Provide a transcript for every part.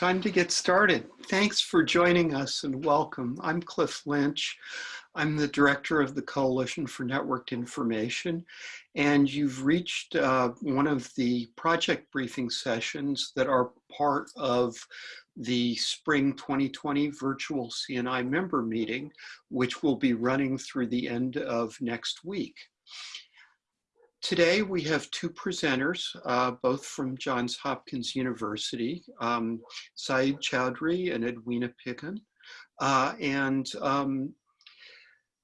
time to get started. Thanks for joining us and welcome. I'm Cliff Lynch. I'm the director of the Coalition for Networked Information, and you've reached uh, one of the project briefing sessions that are part of the spring 2020 virtual CNI member meeting, which will be running through the end of next week. Today we have two presenters, uh, both from Johns Hopkins University, um, Sayeed Choudhury and Edwina Piggin. Uh, and um,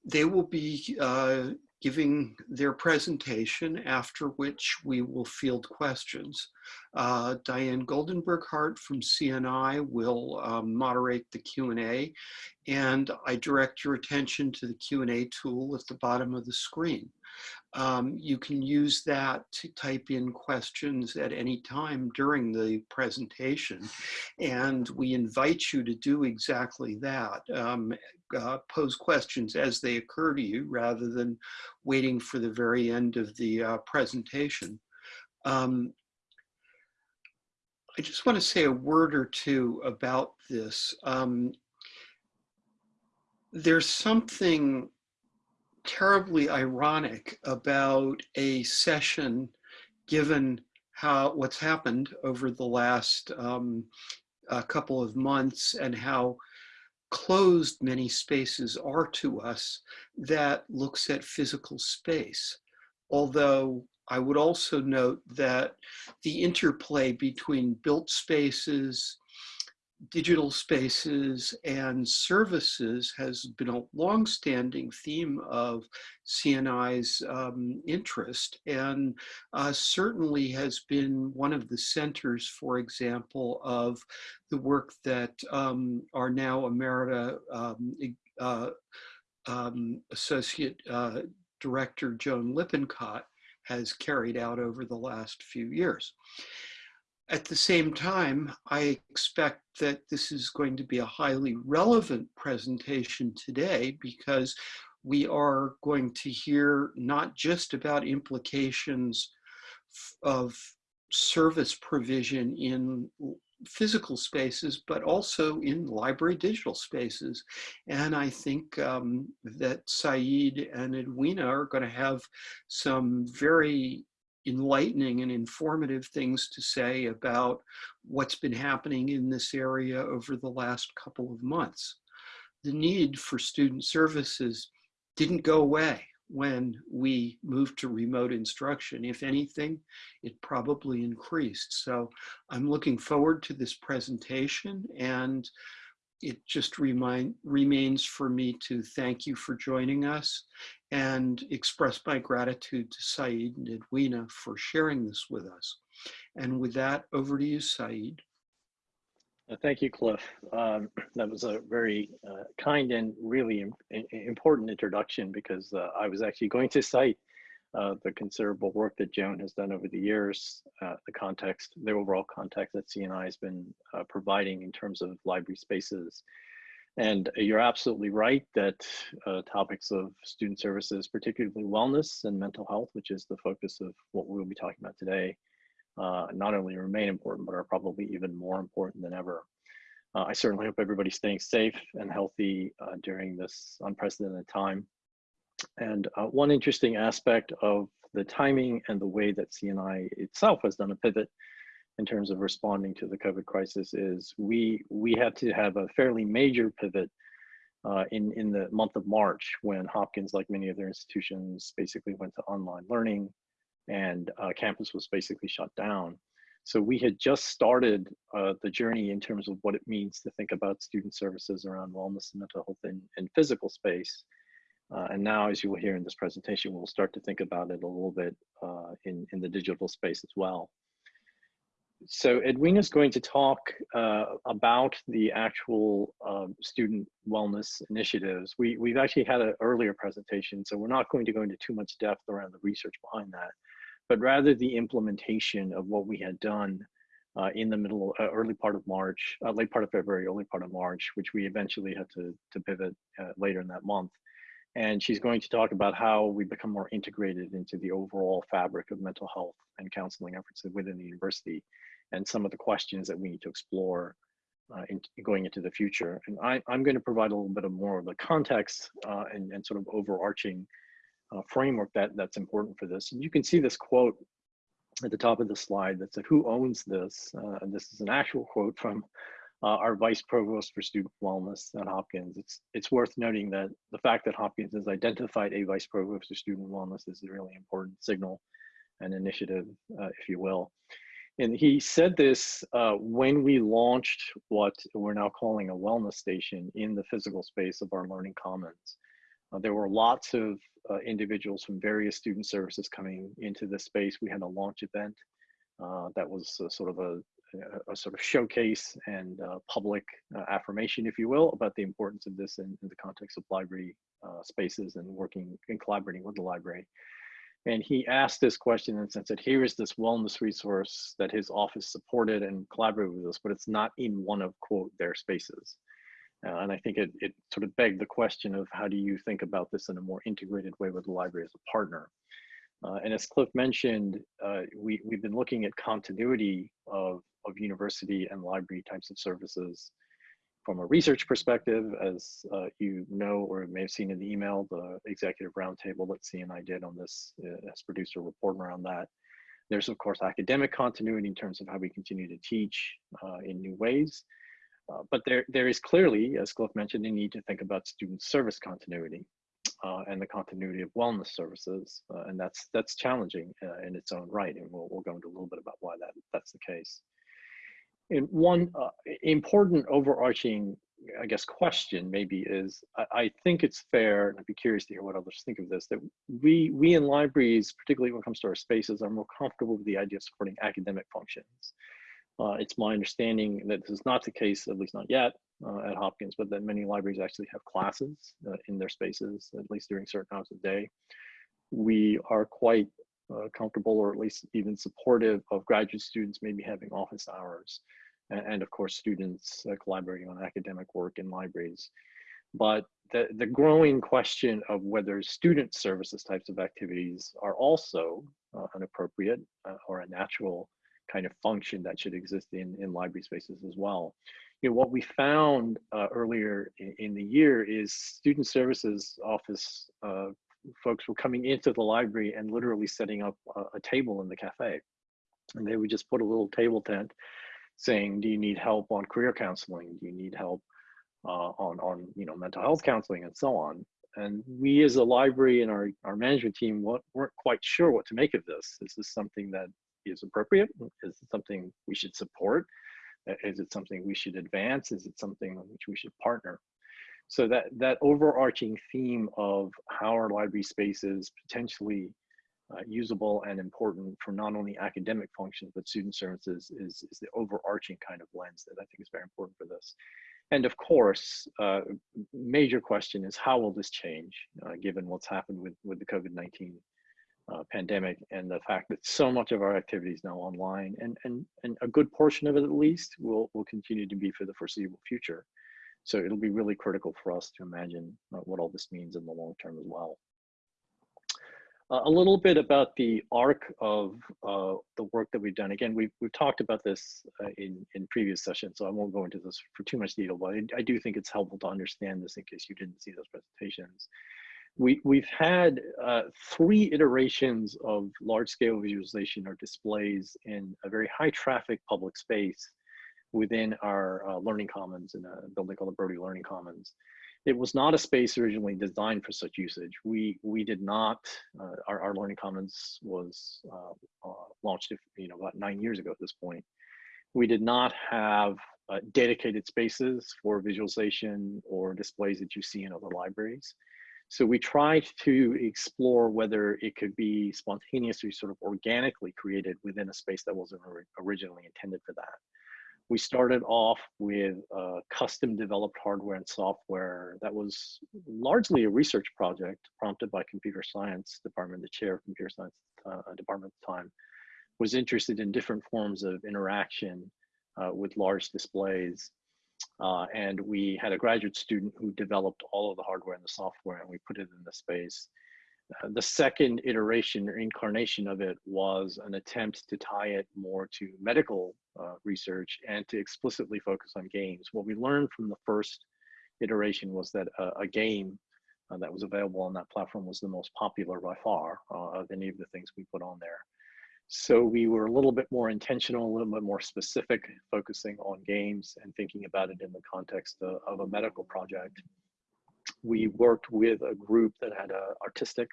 they will be uh, giving their presentation, after which we will field questions. Uh, Diane Goldenberg Hart from CNI will um, moderate the Q&A, and I direct your attention to the Q&A tool at the bottom of the screen. Um, you can use that to type in questions at any time during the presentation. And we invite you to do exactly that. Um, uh, pose questions as they occur to you rather than waiting for the very end of the uh, presentation. Um, I just want to say a word or two about this. Um, there's something terribly ironic about a session given how what's happened over the last um, couple of months and how closed many spaces are to us that looks at physical space. Although I would also note that the interplay between built spaces, digital spaces and services has been a long-standing theme of CNI's um, interest and uh, certainly has been one of the centers, for example, of the work that um, our now Emerita um, uh, um, Associate uh, Director Joan Lippincott has carried out over the last few years. At the same time, I expect that this is going to be a highly relevant presentation today because we are going to hear not just about implications of service provision in physical spaces, but also in library digital spaces. And I think um, that Sayeed and Edwina are going to have some very enlightening and informative things to say about what's been happening in this area over the last couple of months. The need for student services didn't go away when we moved to remote instruction. If anything, it probably increased. So I'm looking forward to this presentation and it just remind, remains for me to thank you for joining us and express my gratitude to Sayeed and Edwina for sharing this with us. And with that, over to you, Sayeed. Uh, thank you, Cliff. Um, that was a very uh, kind and really important introduction because uh, I was actually going to cite uh, the considerable work that Joan has done over the years, uh, the context, the overall context that CNI has been uh, providing in terms of library spaces. And you're absolutely right that topics of student services, particularly wellness and mental health, which is the focus of what we'll be talking about today, uh, not only remain important, but are probably even more important than ever. Uh, I certainly hope everybody's staying safe and healthy during this unprecedented time. And uh, one interesting aspect of the timing and the way that CNI itself has done a pivot in terms of responding to the COVID crisis is we we had to have a fairly major pivot uh, in in the month of March when Hopkins, like many other institutions, basically went to online learning, and uh, campus was basically shut down. So we had just started uh, the journey in terms of what it means to think about student services around wellness and mental health in, in physical space. Uh, and now, as you will hear in this presentation, we'll start to think about it a little bit uh, in, in the digital space as well. So Edwina is going to talk uh, about the actual um, student wellness initiatives. We, we've actually had an earlier presentation, so we're not going to go into too much depth around the research behind that, but rather the implementation of what we had done uh, in the middle, uh, early part of March, uh, late part of February, early part of March, which we eventually had to, to pivot uh, later in that month and she's going to talk about how we become more integrated into the overall fabric of mental health and counseling efforts within the university and some of the questions that we need to explore uh, in, going into the future. And I, am going to provide a little bit of more of the context uh, and, and sort of overarching uh, framework that, that's important for this. And you can see this quote at the top of the slide that said, who owns this? Uh, and this is an actual quote from uh, our Vice Provost for Student Wellness at Hopkins. It's, it's worth noting that the fact that Hopkins has identified a Vice Provost for Student Wellness is a really important signal and initiative, uh, if you will. And he said this uh, when we launched what we're now calling a wellness station in the physical space of our Learning Commons. Uh, there were lots of uh, individuals from various student services coming into the space. We had a launch event uh, that was sort of a, a, sort of showcase and public affirmation, if you will, about the importance of this in, in the context of library spaces and working and collaborating with the library. And he asked this question and said, here is this wellness resource that his office supported and collaborated with us, but it's not in one of, quote, their spaces. Uh, and I think it, it sort of begged the question of how do you think about this in a more integrated way with the library as a partner? Uh, and as Cliff mentioned, uh, we, we've been looking at continuity of, of university and library types of services from a research perspective, as uh, you know or may have seen in the email, the executive roundtable that CNI did on this uh, as producer report around that. There's of course academic continuity in terms of how we continue to teach uh, in new ways. Uh, but there, there is clearly, as Cliff mentioned, a need to think about student service continuity uh, and the continuity of wellness services. Uh, and that's, that's challenging in its own right. And we'll, we'll go into a little bit about why that, that's the case. And one uh, important overarching, I guess, question maybe is, I, I, think it's fair, and I'd be curious to hear what others think of this, that we, we in libraries, particularly when it comes to our spaces, are more comfortable with the idea of supporting academic functions. Uh, it's my understanding that this is not the case, at least not yet, uh, at Hopkins, but that many libraries actually have classes uh, in their spaces, at least during certain hours of the day. We are quite uh, comfortable or at least even supportive of graduate students maybe having office hours and, and of course students uh, collaborating on academic work in libraries. But the, the growing question of whether student services types of activities are also uh, an appropriate or a natural kind of function that should exist in, in library spaces as well. You know, what we found uh, earlier in, in, the year is student services office uh, folks were coming into the library and literally setting up a, a, table in the cafe. And they would just put a little table tent saying, do you need help on career counseling? Do you need help uh, on, on you know, mental health counseling and so on? And we as a library and our, our management team weren't quite sure what to make of this. This is something that is appropriate? Is it something we should support? Is it something we should advance? Is it something which we should partner? so that that overarching theme of how our library space is potentially uh, usable and important for not only academic functions but student services is, is the overarching kind of lens that I think is very important for this. And of course, uh, major question is how will this change uh, given what's happened with, with the COVID-19 uh, pandemic and the fact that so much of our activity is now online and, and, and a good portion of it at least will, will continue to be for the foreseeable future. So it'll be really critical for us to imagine uh, what all this means in the long term as well. Uh, a little bit about the arc of uh, the work that we've done. Again, we've, we've talked about this uh, in, in previous sessions, so I won't go into this for too much detail, but I, I, do think it's helpful to understand this in case you didn't see those presentations. We, we've had uh, three iterations of large-scale visualization or displays in a very high traffic public space within our uh, Learning Commons in a building called the Brody Learning Commons. It was not a space originally designed for such usage. We we did not. Uh, our, our Learning Commons was uh, uh launched, you know, about nine years ago at this point. We did not have uh, dedicated spaces for visualization or displays that you see in other libraries. So we tried to explore whether it could be spontaneously, sort of organically created within a space that wasn't originally intended for that we started off with custom developed hardware and software that was largely a research project prompted by computer science department, the chair of computer science uh, department at the time, was interested in different forms of interaction uh, with large displays. Uh, and we had a graduate student who developed all of the hardware and the software and we put it in the space. Uh, the second iteration or incarnation of it was an attempt to tie it more to medical uh, research and to explicitly focus on games. What we learned from the first iteration was that a, game uh, that was available on that platform was the most popular by far uh, of any of the things we put on there. So we were a little bit more intentional, a little bit more specific, focusing on games and thinking about it in the context of, of a medical project. We worked with a group that had an artistic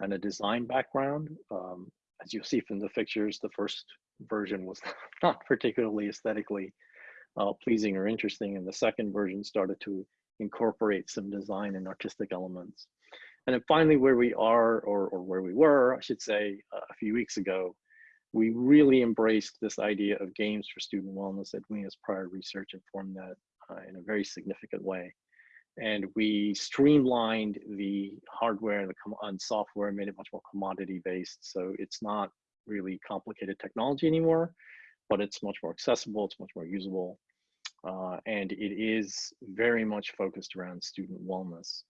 and a design background. Um, as you'll see from the pictures, the first version was not particularly aesthetically uh, pleasing or interesting, and the second version started to incorporate some design and artistic elements. And then finally, where we are, or, or where we were, I should say, uh, a few weeks ago, we really embraced this idea of games for student wellness. Edwina's prior research informed that uh, in a very significant way. And we streamlined the hardware and the and software, made it much more commodity based. So it's not really complicated technology anymore, but it's much more accessible, it's much more usable. Uh, and it is very much focused around student wellness.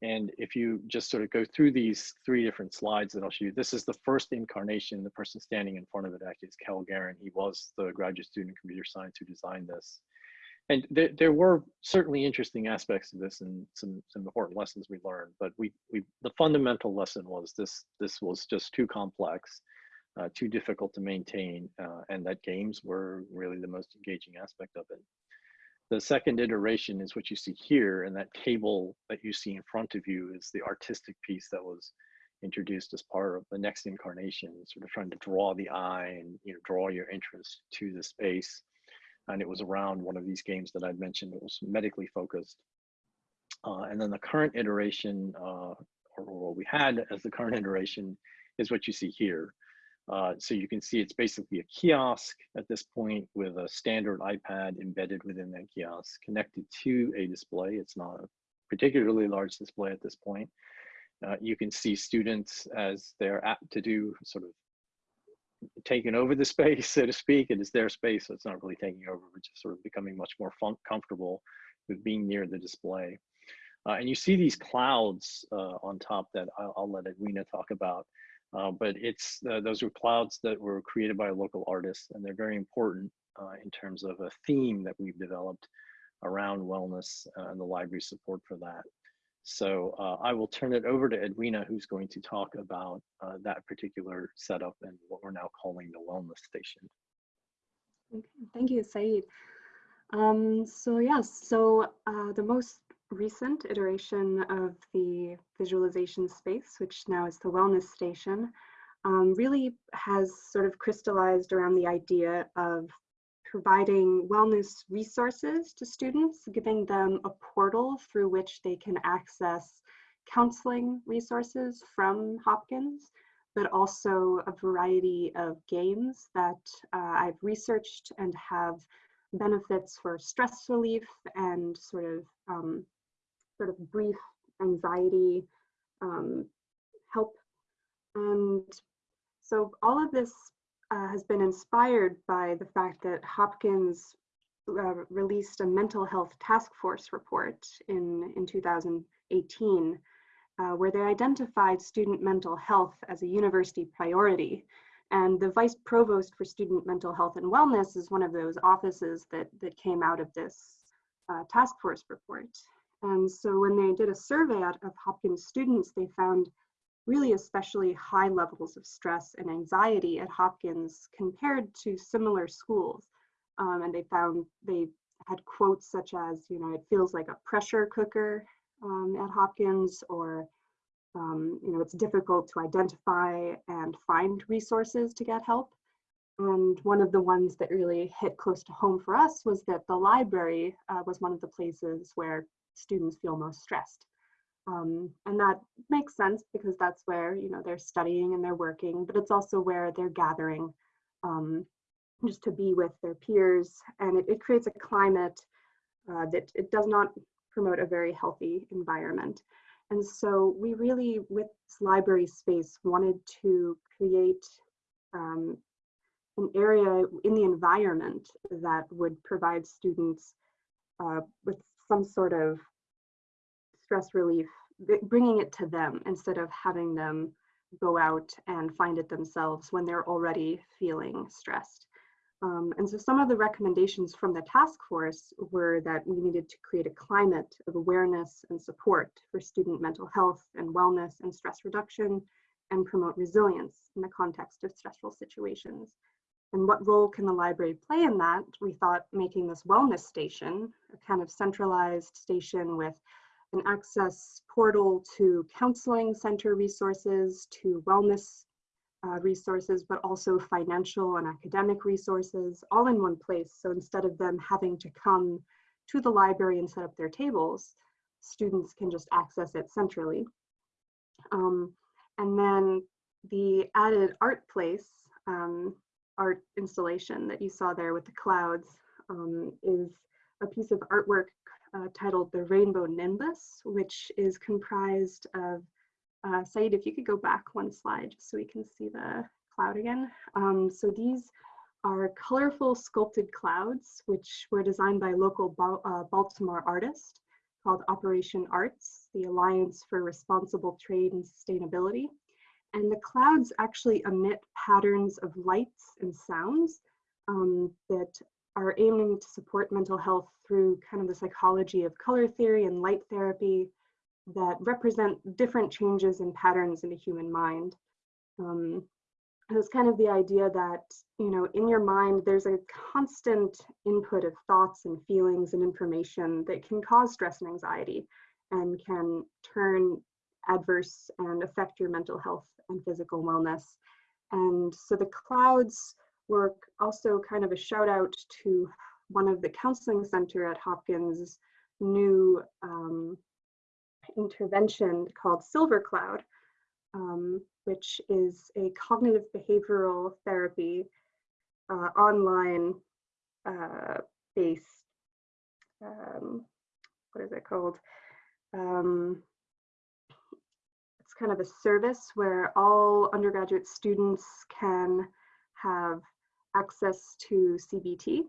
And if you just sort of go through these three different slides that I'll show you, this is the first incarnation. The person standing in front of it actually is Kel Garin. He was the graduate student in computer science who designed this. And there, there were certainly interesting aspects of this and some, some important lessons we learned, but we, we the fundamental lesson was this, this was just too complex, uh, too difficult to maintain, uh, and that games were really the most engaging aspect of it. The second iteration is what you see here, and that table that you see in front of you is the artistic piece that was introduced as part of the next incarnation, sort of trying to draw the eye and you know draw your interest to the space. And it was around one of these games that I'd mentioned. It was medically focused. Uh, and then the current iteration, uh, or what we had as the current iteration, is what you see here. Uh, so you can see it's basically a kiosk at this point with a standard iPad embedded within that kiosk connected to a display. It's not a particularly large display at this point. Uh, you can see students as they're apt to do sort of taking over the space, so to speak. It is their space, so it's not really taking over, but just sort of becoming much more comfortable with being near the display. Uh, and you see these clouds uh, on top that I'll, I'll let Edwina talk about. Uh, but it's uh, those are clouds that were created by local artist, and they're very important uh, in terms of a theme that we've developed around wellness uh, and the library support for that. So uh, I will turn it over to Edwina, who's going to talk about uh, that particular setup and what we're now calling the wellness station. Okay, thank you, Sayeed. Um, so yes, so the most recent iteration of the visualization space, which now is the wellness station, um, really has sort of crystallized around the idea of providing wellness resources to students, giving them a portal through which they can access counseling resources from Hopkins, but also a variety of games that uh, I've researched and have benefits for stress relief and sort of um, sort of brief anxiety um, help. And so all of this uh, has been inspired by the fact that Hopkins uh, released a mental health task force report in, in 2018, uh, where they identified student mental health as a university priority. And the vice provost for student mental health and wellness is one of those offices that, that came out of this uh, task force report. And so when they did a survey of Hopkins students, they found really especially high levels of stress and anxiety at Hopkins compared to similar schools. Um, and they found they had quotes such as, you know, it feels like a pressure cooker um, at Hopkins, or, um, you know, it's difficult to identify and find resources to get help. And one of the ones that really hit close to home for us was that the library uh, was one of the places where students feel most stressed. Um, and that makes sense because that's where you know they're studying and they're working, but it's also where they're gathering um, just to be with their peers, and it, it creates a climate uh, that it does not promote a very healthy environment. And so we really, with this library space, wanted to create um, an area in the environment that would provide students uh, with some sort of stress relief bringing it to them instead of having them go out and find it themselves when they're already feeling stressed. Um, and so some of the recommendations from the task force were that we needed to create a climate of awareness and support for student mental health and wellness and stress reduction and promote resilience in the context of stressful situations. And what role can the library play in that? We thought making this wellness station, a kind of centralized station with an access portal to counseling center resources, to wellness uh, resources, but also financial and academic resources all in one place. So instead of them having to come to the library and set up their tables, students can just access it centrally. Um, and then the added art place, um, art installation that you saw there with the clouds um, is a piece of artwork uh, titled The Rainbow Nimbus, which is comprised of, uh, Sayeed, if you could go back one slide just so we can see the cloud again. Um, so these are colorful sculpted clouds, which were designed by local uh, Baltimore artist called Operation Arts, the Alliance for Responsible Trade and Sustainability. And the clouds actually emit patterns of lights and sounds um, that are aiming to support mental health through kind of the psychology of color theory and light therapy that represent different changes and patterns in the human mind. Um, it was kind of the idea that, you know, in your mind, there's a constant input of thoughts and feelings and information that can cause stress and anxiety and can turn adverse and affect your mental health and physical wellness. And so the clouds work also kind of a shout out to one of the counseling center at Hopkins new um, intervention called Silver Cloud, um, which is a cognitive behavioral therapy uh, online uh, based, um, what is it called? Um, kind of a service where all undergraduate students can have access to CBT.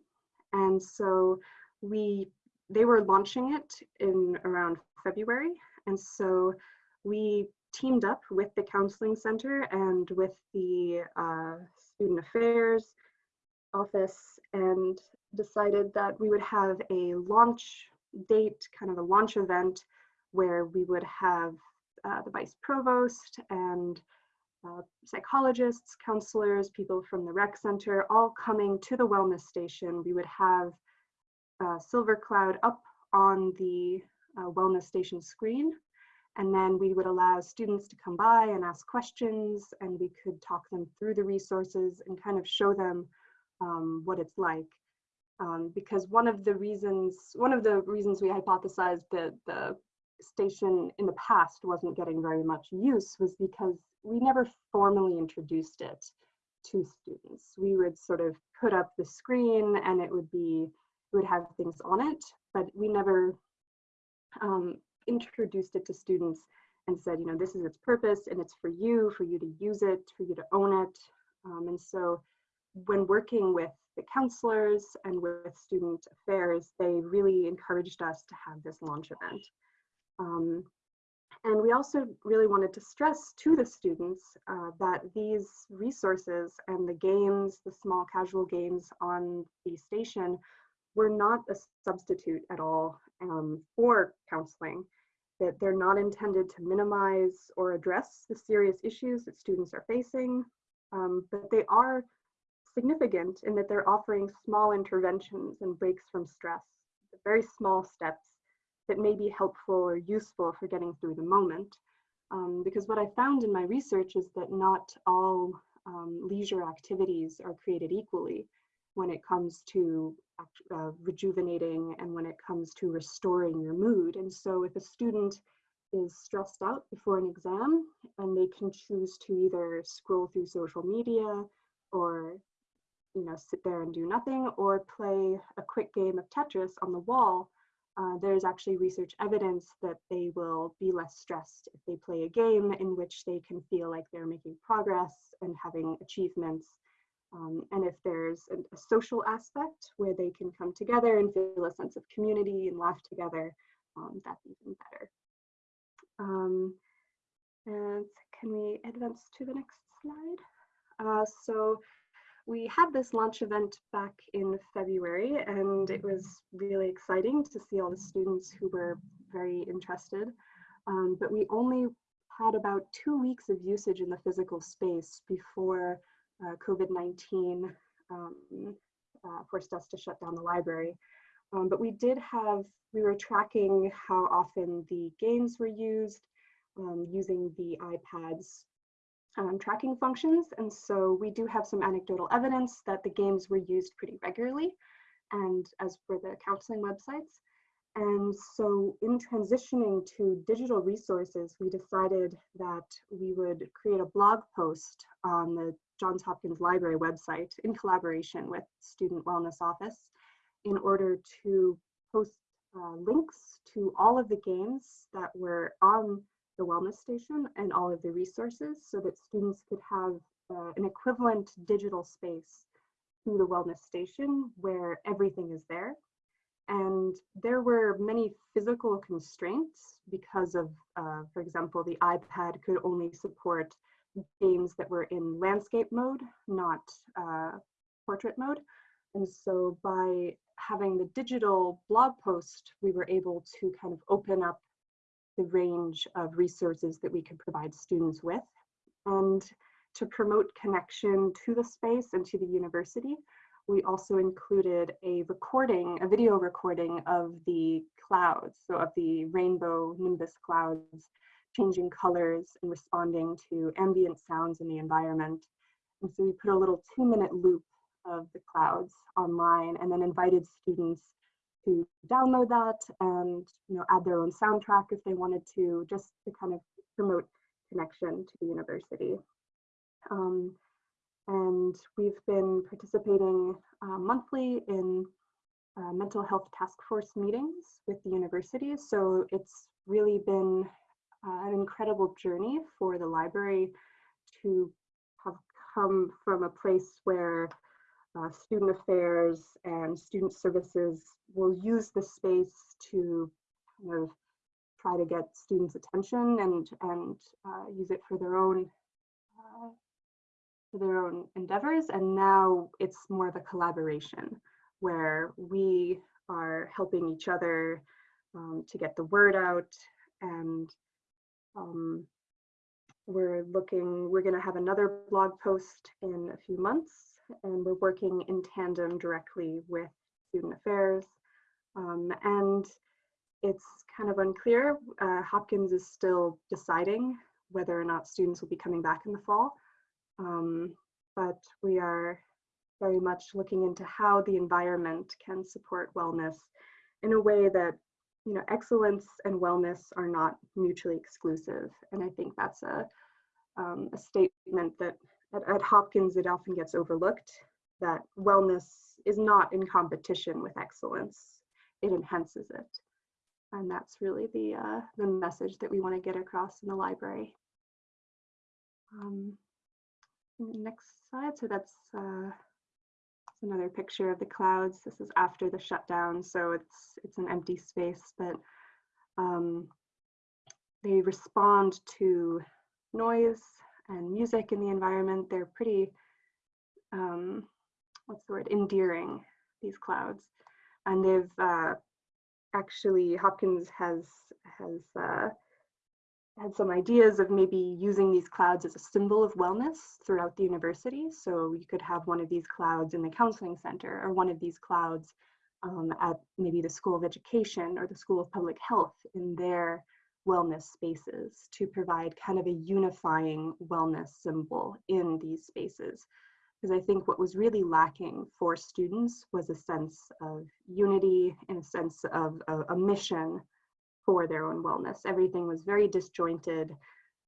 And so we, they were launching it in around February. And so we teamed up with the counseling center and with the uh, student affairs office and decided that we would have a launch date, kind of a launch event where we would have uh, the vice provost and uh, psychologists, counselors, people from the rec center, all coming to the wellness station. We would have uh, Silver Cloud up on the uh, wellness station screen. And then we would allow students to come by and ask questions and we could talk them through the resources and kind of show them um, what it's like. Um, because one of the reasons, one of the reasons we hypothesized that the station in the past wasn't getting very much use was because we never formally introduced it to students. We would sort of put up the screen and it would be, we would have things on it, but we never um, introduced it to students and said, you know, this is its purpose and it's for you, for you to use it, for you to own it. Um, and so when working with the counselors and with student affairs, they really encouraged us to have this launch event. Um, and we also really wanted to stress to the students uh, that these resources and the games, the small casual games on the station were not a substitute at all um, for counseling, that they're not intended to minimize or address the serious issues that students are facing, um, but they are significant in that they're offering small interventions and breaks from stress, very small steps that may be helpful or useful for getting through the moment. Um, because what I found in my research is that not all um, leisure activities are created equally when it comes to uh, rejuvenating and when it comes to restoring your mood. And so if a student is stressed out before an exam and they can choose to either scroll through social media or you know sit there and do nothing or play a quick game of Tetris on the wall, uh, there's actually research evidence that they will be less stressed if they play a game in which they can feel like they're making progress and having achievements. Um, and if there's a, a, social aspect where they can come together and feel a sense of community and laugh together, um, that's even better. Um, and can we advance to the next slide? Uh, so we had this launch event back in February and it was really exciting to see all the students who were very interested. Um, but we only had about two weeks of usage in the physical space before uh, COVID-19 um, uh, forced us to shut down the library. Um, but we did have, we were tracking how often the games were used um, using the iPads um, tracking functions. And so we do have some anecdotal evidence that the games were used pretty regularly and as for the counseling websites. And so in transitioning to digital resources, we decided that we would create a blog post on the Johns Hopkins Library website in collaboration with Student Wellness Office in order to post uh, links to all of the games that were on the wellness station and all of the resources so that students could have uh, an equivalent digital space to the wellness station where everything is there. And there were many physical constraints because of, uh, for example, the iPad could only support games that were in landscape mode, not uh, portrait mode. And so by having the digital blog post, we were able to kind of open up the range of resources that we could provide students with. And to promote connection to the space and to the university, we also included a recording, a video recording of the clouds, so of the rainbow nimbus clouds, changing colors and responding to ambient sounds in the environment. And so we put a little two minute loop of the clouds online and then invited students to download that and you know add their own soundtrack if they wanted to, just to kind of promote connection to the university. Um, and we've been participating uh, monthly in uh, mental health task force meetings with the university. So it's really been uh, an incredible journey for the library to have come from a place where uh, student affairs and student services will use the space to kind of try to get students attention and and uh, use it for their own uh, for their own endeavors. And now it's more of a collaboration where we are helping each other um, to get the word out and um, we're looking we're going to have another blog post in a few months and we're working in tandem directly with student affairs. Um, and it's kind of unclear. Uh, Hopkins is still deciding whether or not students will be coming back in the fall. Um, but we are very much looking into how the environment can support wellness in a way that you know excellence and wellness are not mutually exclusive and i think that's a, um, a statement that at, at Hopkins, it often gets overlooked that wellness is not in competition with excellence. It enhances it. And that's really the, uh, the message that we want to get across in the library. Um, next slide. So that's uh, another picture of the clouds. This is after the shutdown, so it's it's an empty space, but um, they respond to noise and music in the environment, they're pretty, um, what's the word, endearing, these clouds. And they've uh, actually, Hopkins has, has uh, had some ideas of maybe using these clouds as a symbol of wellness throughout the university. So you could have one of these clouds in the counseling center or one of these clouds um, at maybe the School of Education or the School of Public Health in their wellness spaces to provide kind of a unifying wellness symbol in these spaces. Because I think what was really lacking for students was a sense of unity and a sense of a, a mission for their own wellness. Everything was very disjointed.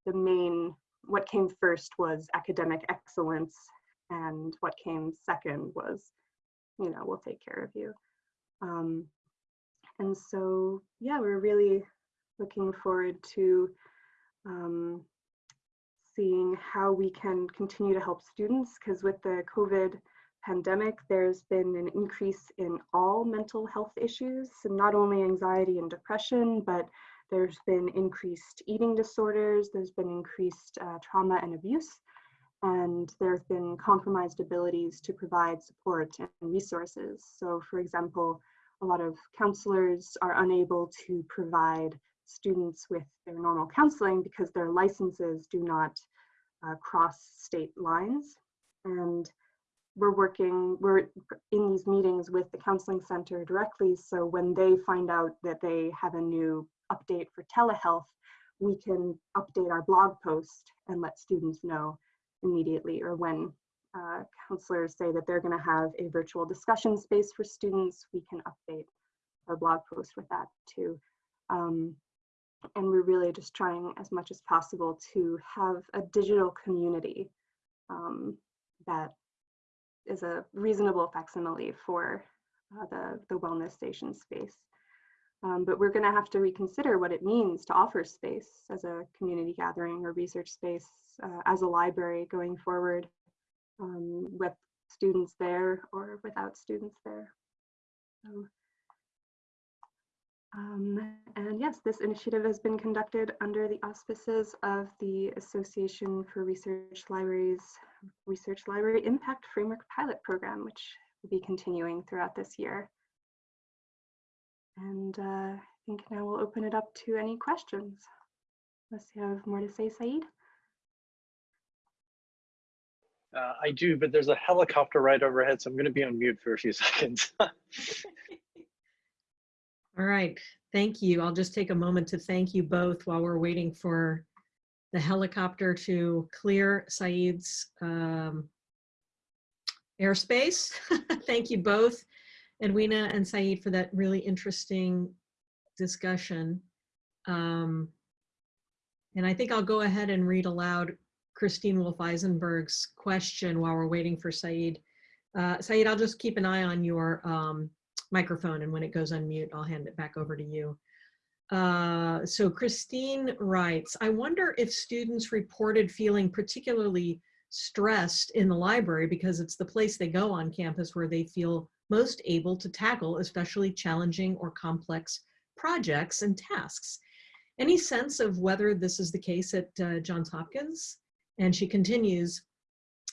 The main, what came first was academic excellence, and what came second was, you know, we'll take care of you. Um, and so, yeah, we're really looking forward to um, seeing how we can continue to help students because with the COVID pandemic, there's been an increase in all mental health issues, not only anxiety and depression, but there's been increased eating disorders, there's been increased uh, trauma and abuse, and there have been compromised abilities to provide support and resources. So for example, a lot of counselors are unable to provide students with their normal counseling because their licenses do not uh, cross state lines. And we're working, we're in these meetings with the counseling center directly. So when they find out that they have a new update for telehealth, we can update our blog post and let students know immediately or when uh, counselors say that they're going to have a virtual discussion space for students, we can update our blog post with that too. Um, and we're really just trying as much as possible to have a digital community um, that is a reasonable facsimile for uh, the, the wellness station space. Um, but we're going to have to reconsider what it means to offer space as a community gathering or research space uh, as a library going forward um, with students there or without students there. So, um, and yes, this initiative has been conducted under the auspices of the Association for Research Libraries Research Library Impact Framework Pilot Program, which will be continuing throughout this year. And uh, I think now we'll open it up to any questions. Unless you have more to say, Sayeed? Uh, I do, but there's a helicopter right overhead, so I'm going to be on mute for a few seconds. All right, thank you. I'll just take a moment to thank you both while we're waiting for the helicopter to clear Sayeed's um, airspace. thank you both, Edwina and Sayeed, for that really interesting discussion. Um, and I think I'll go ahead and read aloud Christine Wolff Eisenberg's question while we're waiting for Sayeed. Uh, Sayeed, I'll just keep an eye on your um, microphone and when it goes on mute, I'll hand it back over to you. Uh, so Christine writes, I wonder if students reported feeling particularly stressed in the library because it's the place they go on campus where they feel most able to tackle especially challenging or complex projects and tasks. Any sense of whether this is the case at uh, Johns Hopkins? And she continues,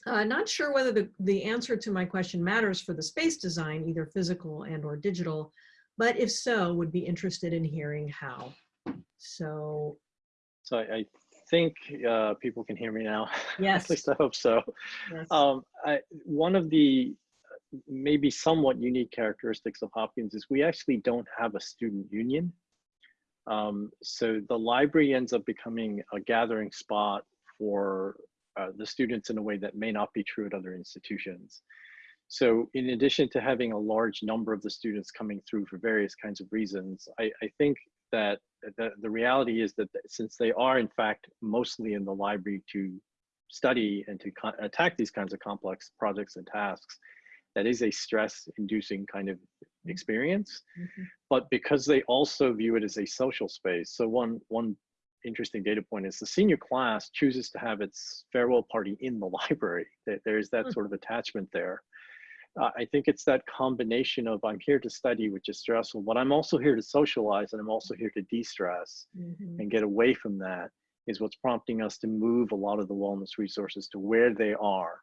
uh, not sure whether the, the answer to my question matters for the space design, either physical and or digital, but if so, would be interested in hearing how. So. So I, I think uh, people can hear me now. Yes. At least I hope so. Yes. Um, I, one of the maybe somewhat unique characteristics of Hopkins is we actually don't have a student union. Um, so the library ends up becoming a gathering spot for uh, the students in a way that may not be true at other institutions. So in addition to having a large number of the students coming through for various kinds of reasons, I, I think that the, the reality is that since they are in fact mostly in the library to study and to attack these kinds of complex projects and tasks, that is a stress inducing kind of experience. Mm -hmm. But because they also view it as a social space, so one, one interesting data point is the senior class chooses to have its farewell party in the library. There's that sort of attachment there. Uh, I think it's that combination of I'm here to study, which is stressful, but I'm also here to socialize and I'm also here to de-stress mm -hmm. and get away from that is what's prompting us to move a lot of the wellness resources to where they are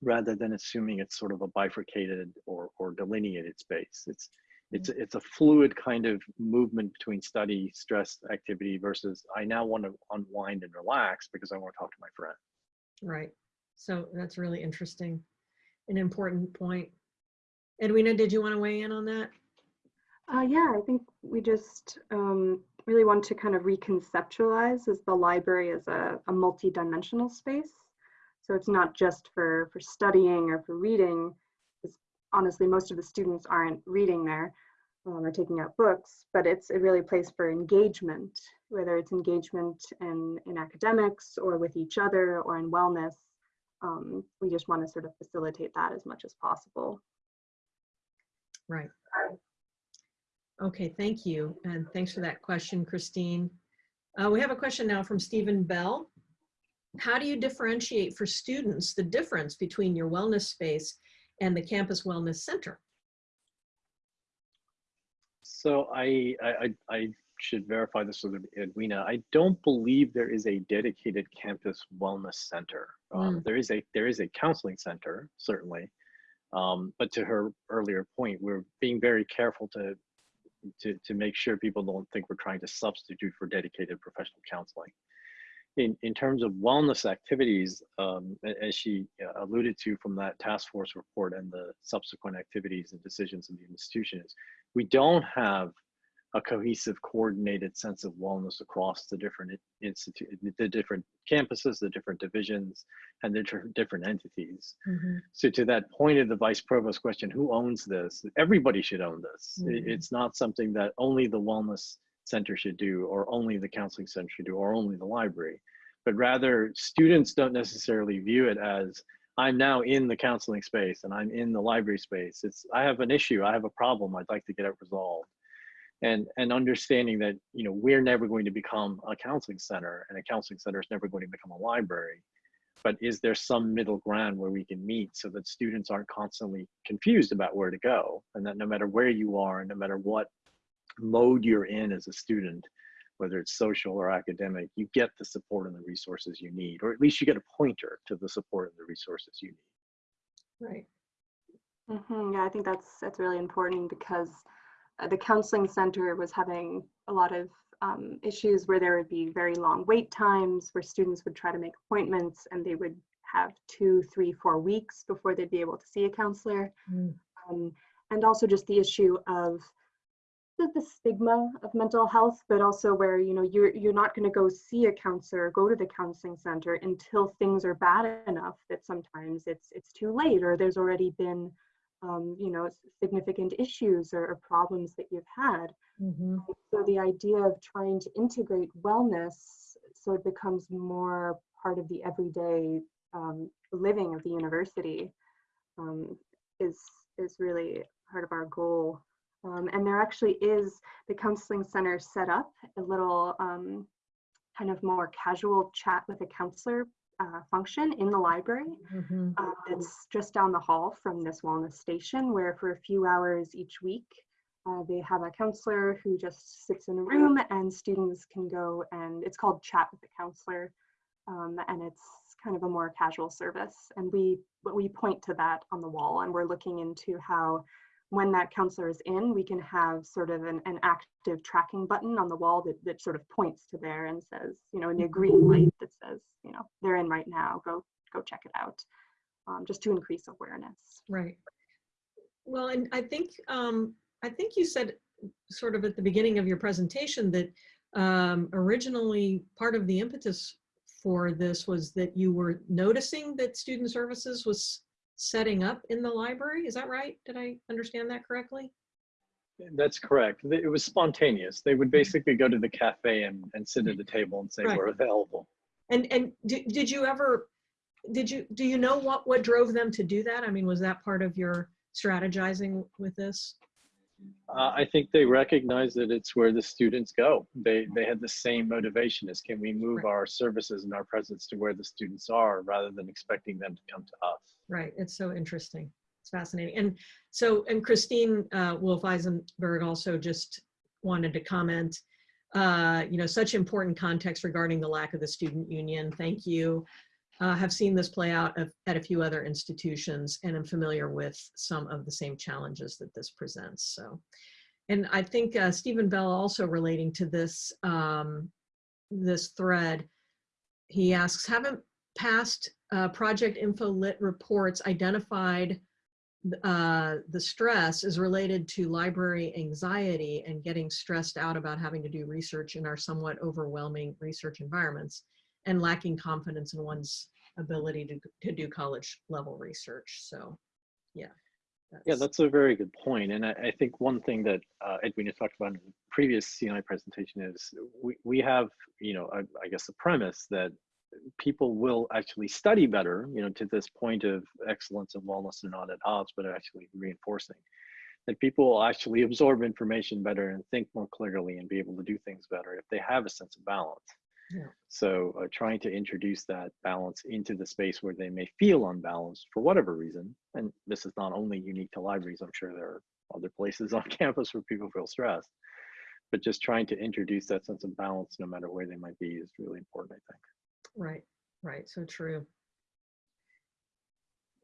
rather than assuming it's sort of a bifurcated or, or delineated space. It's it's it's a fluid kind of movement between study, stress, activity versus I now want to unwind and relax because I want to talk to my friend. Right. So that's really interesting, an important point. Edwina, did you want to weigh in on that? Uh, yeah, I think we just um, really want to kind of reconceptualize as the library as a, a multi-dimensional space. So it's not just for, for studying or for reading, honestly, most of the students aren't reading there um, or taking out books, but it's a really place for engagement, whether it's engagement in, in academics or with each other or in wellness. Um, we just want to sort of facilitate that as much as possible. Right. Okay, thank you. And thanks for that question, Christine. Uh, we have a question now from Steven Bell. How do you differentiate for students the difference between your wellness space and the Campus Wellness Center? So I, I, I should verify this with Edwina. I don't believe there is a dedicated campus wellness center. Um, There is a there is a counseling center certainly, um, but to her earlier point, we're being very careful to to to make sure people don't think we're trying to substitute for dedicated professional counseling. In in terms of wellness activities, um, as she uh, alluded to from that task force report and the subsequent activities and decisions of the institution is, we don't have a cohesive, coordinated sense of wellness across the different institute, the different campuses, the different divisions, and the different- different entities. Mhm. So to that point of the vice provost question, who owns this? Everybody should own this. Mhm. It's not something that only the wellness center should do, or only the counseling center should do, or only the library. But rather, students don't necessarily view it as, I'm now in the counseling space and I'm in the library space. It's, I have an issue, I have a problem, I'd like to get it resolved. And, and understanding that, you know, we're never going to become a counseling center and a counseling center is never going to become a library but is there some middle ground where we can meet so that students aren't constantly confused about where to go and that no matter where you are and no matter what mode you're in as a student whether it's social or academic you get the support and the resources you need or at least you get a pointer to the support and the resources you need Right. Mhm, Yeah, I think that's that's really important because uh, the counseling center was having a lot of um, issues where there would be very long wait times, where students would try to make appointments and they would have two, three, four weeks before they'd be able to see a counselor. Mm. Um, and also just the issue of the, the stigma of mental health, but also where you know you're you're not going to go see a counselor, go to the counseling center until things are bad enough that sometimes it's it's too late or there's already been um, you know significant issues or, or problems that you've had. Mhm. So the idea of trying to integrate wellness so it becomes more part of the everyday um, living of the university um, is is really part of our goal. Um, and there actually is the counseling center set up a little um, kind of more casual chat with a counselor uh, function in the library. Mhm. Uh, it's just down the hall from this wellness station where for a few hours each week uh, they have a counselor who just sits in a room and students can go and it's called chat with the counselor um, and it's kind of a more casual service and we we point to that on the wall and we're looking into how when that counselor is in we can have sort of an, an active tracking button on the wall that, that sort of points to there and says you know in the green light that says you know they're in right now go go check it out um, just to increase awareness Right. Well, and I think, um, I think you said sort of at the beginning of your presentation that um, originally part of the impetus for this was that you were noticing that student services was setting up in the library. Is that right? Did I understand that correctly? that's correct it was spontaneous they would mm-hmm. basically go to the cafe and, and sit at a table and say Right. we're available And and did, did you ever did you do you know what what drove them to do that? I mean, was that part of your strategizing with this? Uh, I think they recognize that it's where the students go. They they had the same motivation as can we move Right. our services and our presence to where the students are rather than expecting them to come to us. Right. It's so interesting. It's fascinating. And so, and Christine uh, Wolff Eisenberg also just wanted to comment. Uh, you know, such important context regarding the lack of the student union. Thank you. Uh, have seen this play out at a few other institutions and I'm familiar with some of the same challenges that this presents. So, and I think uh, Steven Bell also relating to this um, this thread, he asks, haven't past uh, Project Info Lit reports identified uh, the stress is related to library anxiety and getting stressed out about having to do research in our somewhat overwhelming research environments and lacking confidence in one's ability to, to do college level research. So, yeah. Yeah, that's a very good point. And I, I think one thing that uh, Edwin has talked about in the previous CNI presentation is we, we have, you know, I, I guess the premise that people will actually study better, you know, to this point of excellence and wellness and not at odds, but actually reinforcing that people will actually absorb information better and think more clearly and be able to do things better if they have a sense of balance. Yeah. So uh, trying to introduce that balance into the space where they may feel unbalanced for whatever reason, and this is not only unique to libraries, I'm sure there are other places on campus where people feel stressed, but just trying to introduce that sense of balance no matter where they might be is really important, I think. Right, right, so true.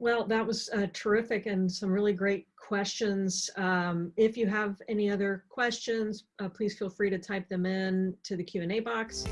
Well, that was uh, terrific and some really great questions. Um, if you have any other questions, uh, please feel free to type them in to the Q&A box.